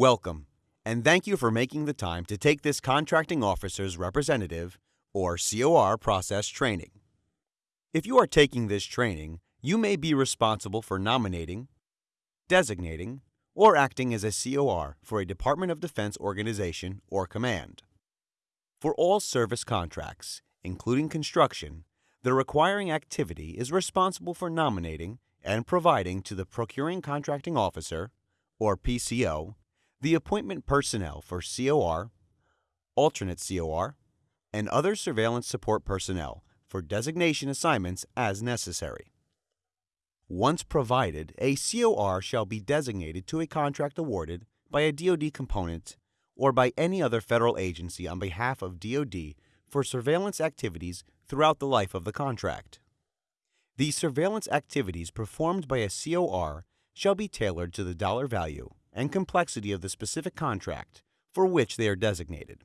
Welcome, and thank you for making the time to take this Contracting Officer's Representative, or COR, process training. If you are taking this training, you may be responsible for nominating, designating, or acting as a COR for a Department of Defense organization or command. For all service contracts, including construction, the requiring activity is responsible for nominating and providing to the Procuring Contracting Officer, or PCO, the appointment personnel for COR, alternate COR, and other surveillance support personnel for designation assignments as necessary. Once provided, a COR shall be designated to a contract awarded by a DoD component or by any other federal agency on behalf of DoD for surveillance activities throughout the life of the contract. The surveillance activities performed by a COR shall be tailored to the dollar value and complexity of the specific contract for which they are designated.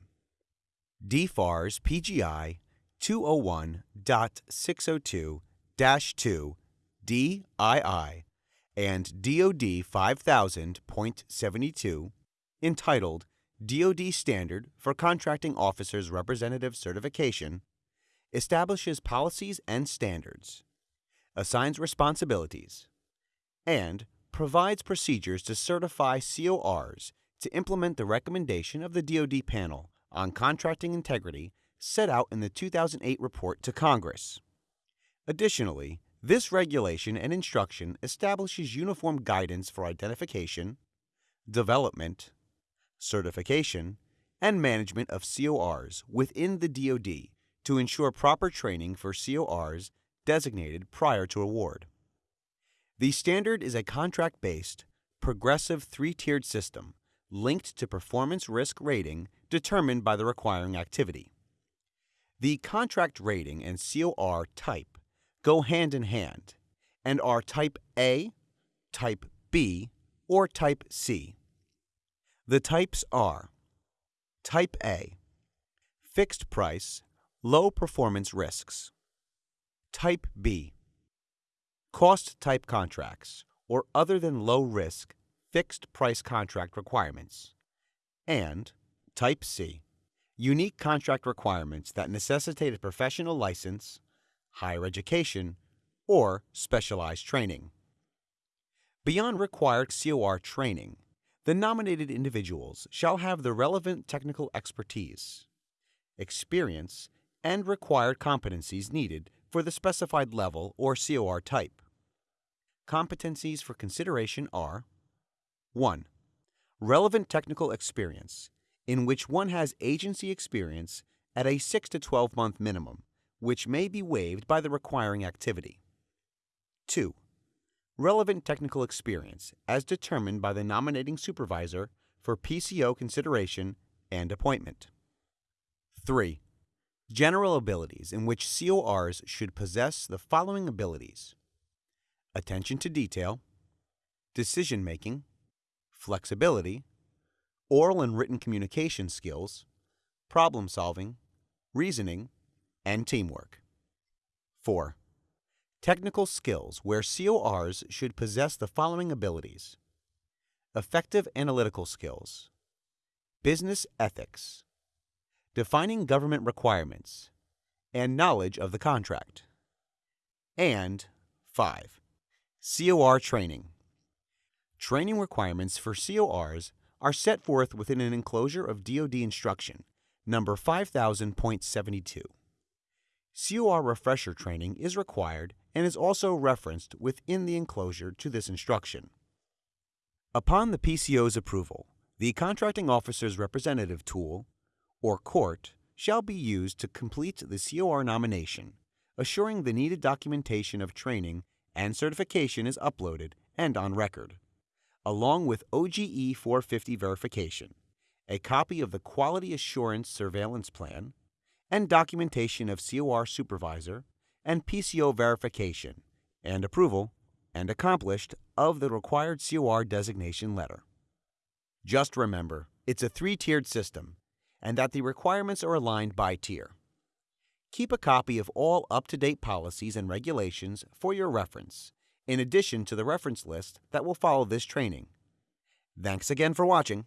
DFARS PGI 201.602-2 DII and DoD 5000.72 entitled DoD Standard for Contracting Officers Representative Certification establishes policies and standards, assigns responsibilities, and provides procedures to certify CORs to implement the recommendation of the DoD panel on contracting integrity set out in the 2008 report to Congress. Additionally, this regulation and instruction establishes uniform guidance for identification, development, certification, and management of CORs within the DoD to ensure proper training for CORs designated prior to award. The standard is a contract based, progressive three tiered system linked to performance risk rating determined by the requiring activity. The contract rating and COR type go hand in hand and are Type A, Type B, or Type C. The types are Type A, fixed price, low performance risks. Type B, cost type contracts or other than low risk fixed price contract requirements. And Type C, unique contract requirements that necessitate a professional license, higher education, or specialized training. Beyond required COR training, the nominated individuals shall have the relevant technical expertise, experience, and required competencies needed for the specified level or COR type. Competencies for consideration are 1. Relevant technical experience, in which one has agency experience at a 6 to 12 month minimum, which may be waived by the requiring activity. 2. Relevant technical experience as determined by the nominating supervisor for PCO consideration and appointment. 3. General abilities in which CORs should possess the following abilities attention to detail, decision making, flexibility, oral and written communication skills, problem solving, reasoning, and teamwork. 4. Technical skills where CORs should possess the following abilities effective analytical skills, business ethics, defining government requirements, and knowledge of the contract. And 5. COR training. Training requirements for CORs are set forth within an enclosure of DoD instruction number 5000.72. COR refresher training is required and is also referenced within the enclosure to this instruction. Upon the PCO's approval, the Contracting Officer's Representative Tool, or CORT, shall be used to complete the COR nomination, assuring the needed documentation of training and certification is uploaded and on record, along with OGE 450 verification, a copy of the Quality Assurance Surveillance Plan, and documentation of COR supervisor and PCO verification and approval and accomplished of the required COR designation letter. Just remember, it's a three tiered system and that the requirements are aligned by tier. Keep a copy of all up to date policies and regulations for your reference, in addition to the reference list that will follow this training. Thanks again for watching.